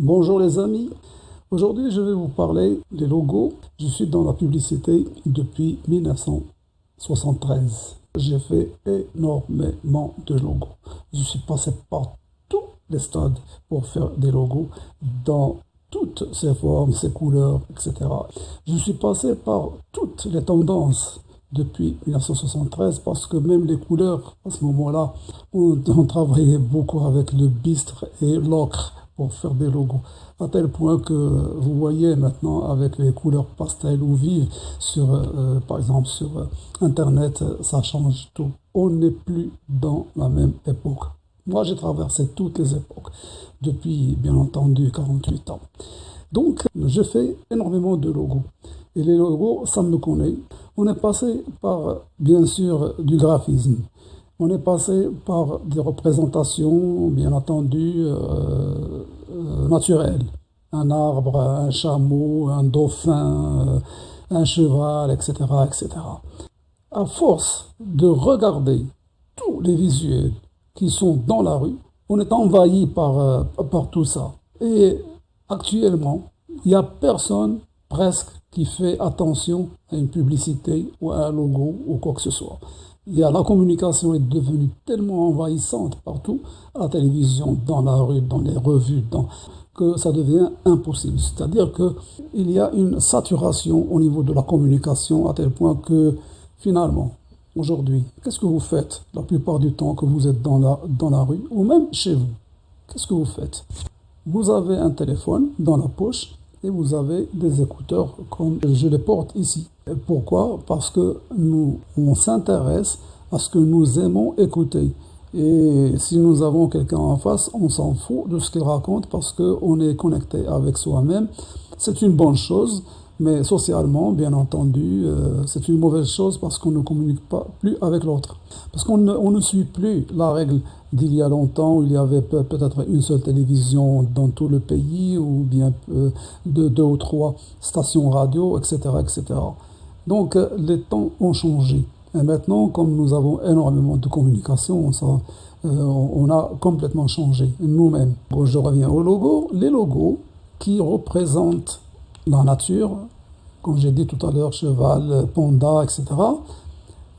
Bonjour les amis, aujourd'hui je vais vous parler des logos. Je suis dans la publicité depuis 1973. J'ai fait énormément de logos. Je suis passé par tous les stades pour faire des logos dans toutes ces formes, ces couleurs, etc. Je suis passé par toutes les tendances depuis 1973 parce que même les couleurs, à ce moment-là, on, travaillait beaucoup avec le bistre et l'ocre pour faire des logos. À tel point que vous voyez maintenant avec les couleurs pastel ou vives, sur, euh, par exemple sur euh, Internet, ça change tout. On n'est plus dans la même époque. Moi, j'ai traversé toutes les époques depuis, bien entendu, 48 ans. Donc, je fais énormément de logos. Et les logos, ça me connaît. On est passé par, bien sûr, du graphisme. On est passé par des représentations, bien entendu, euh, euh, naturelles. Un arbre, un chameau, un dauphin, euh, un cheval, etc., etc. À force de regarder tous les visuels qui sont dans la rue, on est envahi par, par tout ça. Et actuellement, il n'y a personne presque qui fait attention à une publicité ou à un logo ou quoi que ce soit. La communication est devenue tellement envahissante partout, à la télévision, dans la rue, dans les revues, que ça devient impossible. C'est-à-dire qu'il y a une saturation au niveau de la communication à tel point que finalement, aujourd'hui, qu'est-ce que vous faites la plupart du temps que vous êtes dans la, dans la rue ou même chez vous? Qu'est-ce que vous faites? Vous avez un téléphone dans la poche et vous avez des écouteurs comme je les porte ici. Pourquoi? Parce que nous, on s'intéresse à ce que nous aimons écouter. Et si nous avons quelqu'un en face, on s'en fout de ce qu'il raconte parce qu'on est connecté avec soi-même. C'est une bonne chose, mais socialement, bien entendu, euh, c'est une mauvaise chose parce qu'on ne communique pas plus avec l'autre. Parce qu'on ne, suit plus la règle d'il y a longtemps où il y avait peut-être une seule télévision dans tout le pays ou bien euh, deux, ou trois stations radio, etc. etc. Donc euh, les temps ont changé. Et maintenant, comme nous avons énormément de communication, ça, euh, on a complètement changé nous-mêmes. je reviens au logo. Les logos qui représentent la nature, comme j'ai dit tout à l'heure, cheval, panda, etc.,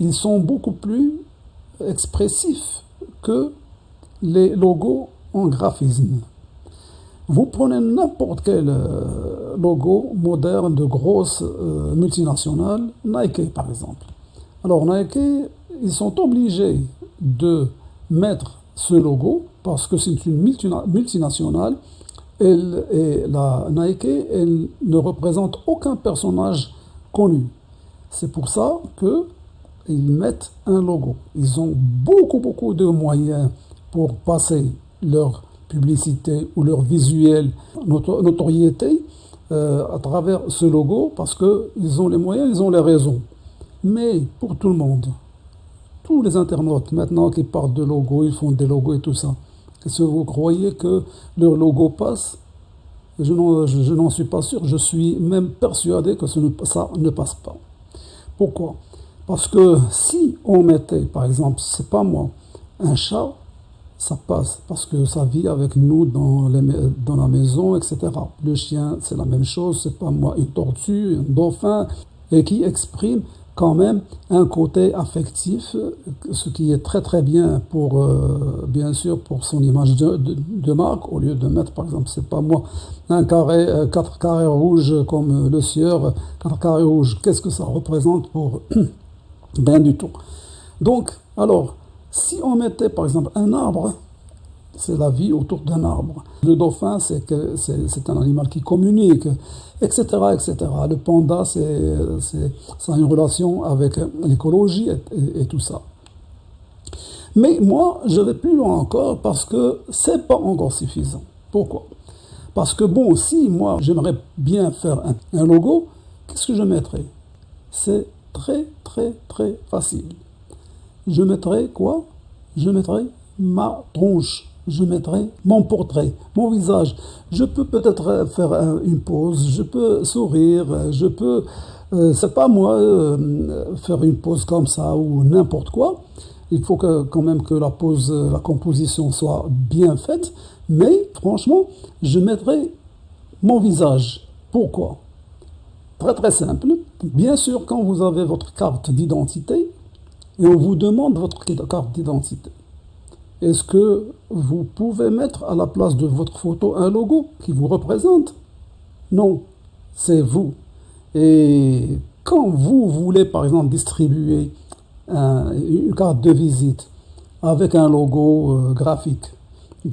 ils sont beaucoup plus expressifs que les logos en graphisme. Vous prenez n'importe quel euh, logo moderne de grosses euh, multinationales, Nike par exemple. Alors Nike, ils sont obligés de mettre ce logo parce que c'est une multinationale et la Nike elle ne représente aucun personnage connu. C'est pour ça qu'ils mettent un logo. Ils ont beaucoup beaucoup de moyens pour passer leur publicité ou leur visuel notoriété euh, à travers ce logo parce qu'ils ont les moyens, ils ont les raisons. Mais pour tout le monde, tous les internautes maintenant qui parlent de logo, ils font des logos et tout ça, est-ce que vous croyez que leur logo passe? Je n'en suis pas sûr, je suis même persuadé que ça ne passe pas. Pourquoi? Parce que si on mettait, par exemple, c'est pas moi, un chat ça passe parce que ça vit avec nous dans, la maison, etc. Le chien, c'est la même chose, c'est pas moi, une tortue, un dauphin, et qui exprime quand même un côté affectif, ce qui est très très bien pour, euh, bien sûr, pour son image de, marque, au lieu de mettre, par exemple, c'est pas moi, un carré, euh, quatre carrés rouges comme le sieur, quatre carrés rouges, qu'est-ce que ça représente pour rien du tout. Donc, alors, si on mettait par exemple un arbre, c'est la vie autour d'un arbre. Le dauphin, c'est que un animal qui communique, etc., etc. Le panda, c'est ça a une relation avec l'écologie et, tout ça. Mais moi, je vais plus loin encore parce que c'est pas encore suffisant. Pourquoi? Parce que bon, si moi j'aimerais bien faire un logo, qu'est-ce que je mettrais? C'est très très très facile je mettrai quoi? Je mettrai ma tronche, je mettrai mon portrait, mon visage. Je peux peut-être faire une pause, je peux sourire, je peux, euh, c'est pas moi, euh, faire une pause comme ça ou n'importe quoi. Il faut que, quand même que la pose, la composition soit bien faite. Mais franchement, je mettrai mon visage. Pourquoi? Très très simple. Bien sûr, quand vous avez votre carte d'identité, et on vous demande votre carte d'identité, est-ce que vous pouvez mettre à la place de votre photo un logo qui vous représente? Non, c'est vous. Et quand vous voulez, par exemple, distribuer une carte de visite avec un logo euh, graphique,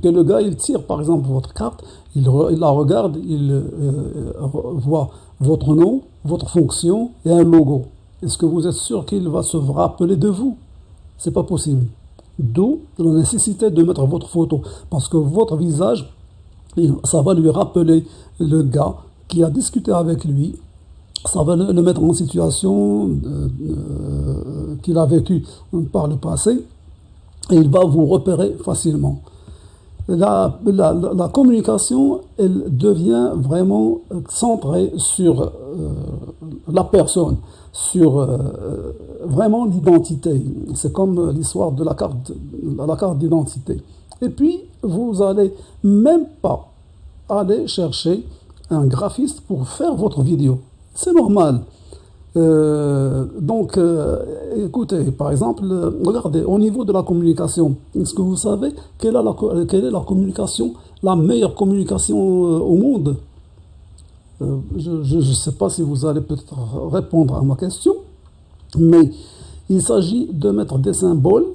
que le gars, il tire, par exemple, votre carte, il, la regarde, il euh, voit votre nom, votre fonction et un logo. Est-ce que vous êtes sûr qu'il va se rappeler de vous? C'est pas possible. D'où la nécessité de mettre votre photo. Parce que votre visage, ça va lui rappeler le gars qui a discuté avec lui. Ça va le mettre en situation euh, euh, qu'il a vécu par le passé. Et il va vous repérer facilement la, communication, elle devient vraiment centrée sur euh, la personne, sur euh, vraiment l'identité. C'est comme l'histoire de la carte, la carte d'identité. Et puis, vous allez même pas aller chercher un graphiste pour faire votre vidéo. C'est normal. Euh, donc, euh, écoutez, par exemple, regardez, au niveau de la communication, est-ce que vous savez quelle est la, quelle est la communication, la meilleure communication au monde? Je ne sais pas si vous allez peut-être répondre à ma question, mais il s'agit de mettre des symboles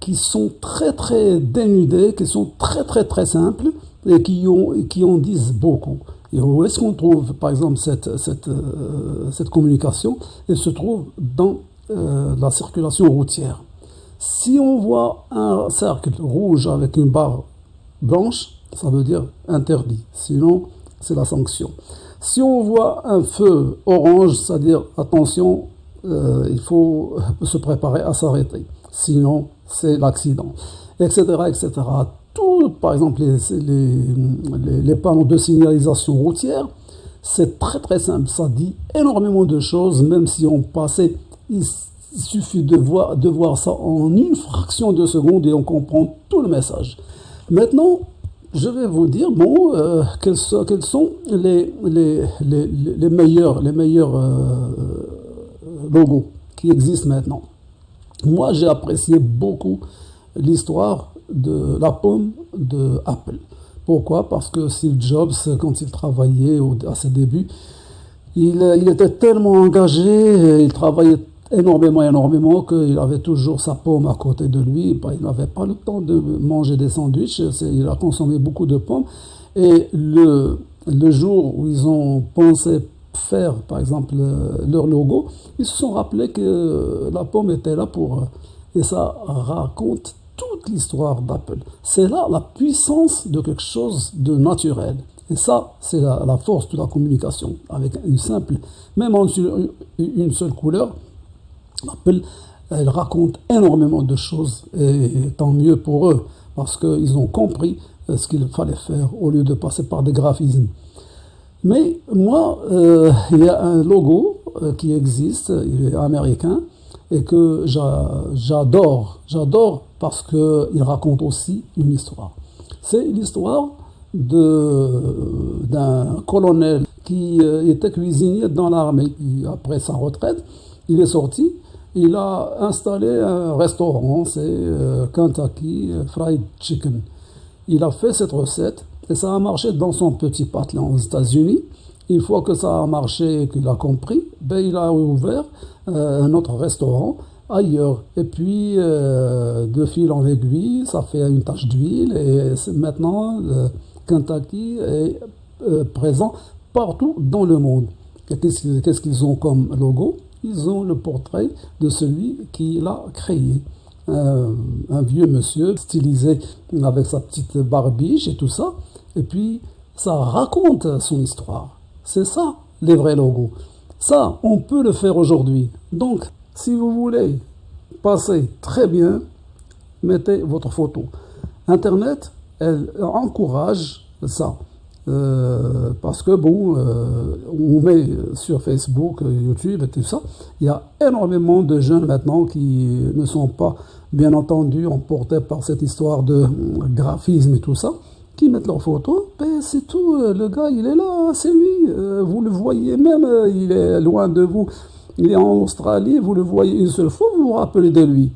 qui sont très très dénudés, qui sont très très très simples et qui, ont, qui en disent beaucoup. Et où est-ce qu'on trouve, par exemple, cette, cette, euh, cette communication? Elle se trouve dans euh, la circulation routière. Si on voit un cercle rouge avec une barre blanche, ça veut dire interdit. Sinon, c'est la sanction. Si on voit un feu orange, c'est-à-dire attention, euh, il faut se préparer à s'arrêter. Sinon, c'est l'accident, etc., etc par exemple les, les, panneaux de signalisation routière, c'est très très simple. Ça dit énormément de choses, même si on passait, il suffit de voir, de voir ça en une fraction de seconde et on comprend tout le message. Maintenant, je vais vous dire bon, euh, quels, sont, quels, sont, les, les, les, meilleurs, les meilleurs euh, logos qui existent maintenant. Moi, j'ai apprécié beaucoup l'histoire de la pomme de Apple. Pourquoi? Parce que Steve Jobs, quand il travaillait à ses débuts, il, était tellement engagé, il travaillait énormément, énormément, qu'il avait toujours sa pomme à côté de lui. Bah, il n'avait pas le temps de manger des sandwichs, il a consommé beaucoup de pommes. Et le, le jour où ils ont pensé faire, par exemple, leur logo, ils se sont rappelés que la pomme était là pour... Et ça raconte toute l'histoire d'Apple. C'est là la puissance de quelque chose de naturel. Et ça, c'est la, force de la communication. Avec une simple, même en une seule couleur, Elle raconte énormément de choses. Et tant mieux pour eux, parce qu'ils ont compris euh, ce qu'il fallait faire au lieu de passer par des graphismes. Mais moi, euh, il y a un logo euh, qui existe, il est américain, et que j'adore. J'adore parce qu'il raconte aussi une histoire. C'est l'histoire d'un colonel qui était cuisinier dans l'armée. Après sa retraite, il est sorti, il a installé un restaurant, c'est euh, Kentucky Fried Chicken. Il a fait cette recette et ça a marché dans son petit patelin aux États-Unis. Une fois que ça a marché et qu'il a compris, ben, il a ouvert euh, un autre restaurant ailleurs. Et puis, euh, de fil en aiguille, ça fait une tache d'huile et maintenant, Kentucky est présent partout dans le monde. Qu'est-ce qu'ils ont comme logo? Ils ont le portrait de celui qui l'a créé. un vieux monsieur stylisé avec sa petite barbiche et tout ça. Et puis, ça raconte son histoire. C'est ça, les vrais logos. Ça, on peut le faire aujourd'hui. Donc, si vous voulez passer très bien, mettez votre photo. Internet, elle encourage ça. Euh, parce que bon, euh, on met sur Facebook, YouTube et tout ça, il y a énormément de jeunes maintenant qui ne sont pas bien entendu, emportés par cette histoire de graphisme et tout ça, qui mettent leurs photos, ben c'est tout, le gars il est là, c'est lui, vous le voyez même, il est loin de vous, il est en Australie, vous le voyez une seule fois, vous vous rappelez de lui.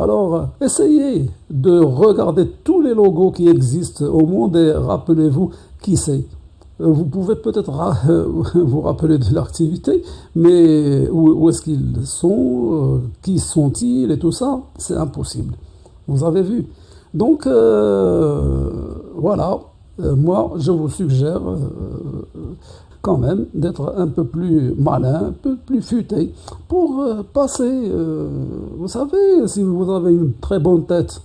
Alors, essayez de regarder tous les logos qui existent au monde et rappelez-vous qui c'est. Euh, vous pouvez peut-être vous rappeler de l'activité, mais où, est-ce qu'ils sont, euh, qui sont-ils et tout ça, c'est impossible. Vous avez vu. Donc, euh, voilà, moi, je vous suggère quand même d'être un peu plus malin, un peu plus futé, pour passer, vous savez, si vous avez une très bonne tête,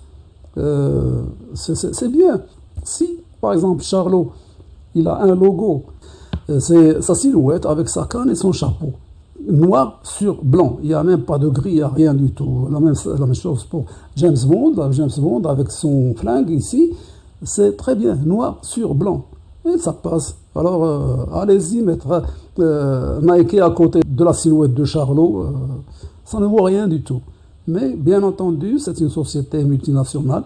c'est bien. Si, par exemple, Charlot, il a un logo. Euh, c'est sa silhouette avec sa canne et son chapeau. Noir sur blanc. Il n'y a même pas de gris, il n'y a rien du tout. La même, la même chose pour James Bond. James Bond avec son flingue ici. C'est très bien. Noir sur blanc. Et ça passe. Alors, euh, allez-y mettre euh, Nike à côté de la silhouette de Charlot. ça ne vaut rien du tout. Mais bien entendu, c'est une société multinationale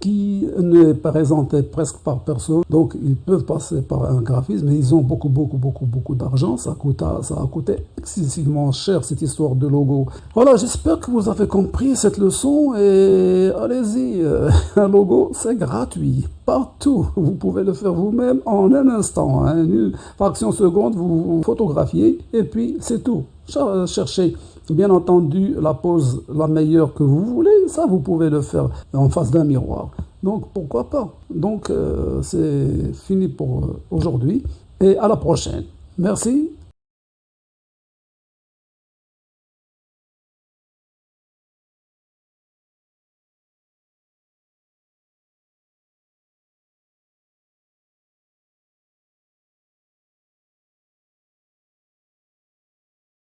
qui n'est présenté presque par personne. Donc, ils peuvent passer par un graphisme, mais ils ont beaucoup, beaucoup, beaucoup, beaucoup d'argent. Ça, a coûté excessivement cher, cette histoire de logo. Voilà, j'espère que vous avez compris cette leçon et allez-y, un logo, c'est gratuit. Partout, vous pouvez le faire vous-même en un instant. Hein. Une fraction seconde, vous photographiez et puis c'est tout. Cherchez Bien entendu, la pose la meilleure que vous voulez, ça vous pouvez le faire en face d'un miroir. Donc pourquoi pas? Donc euh, c'est fini pour euh, aujourd'hui et à la prochaine. Merci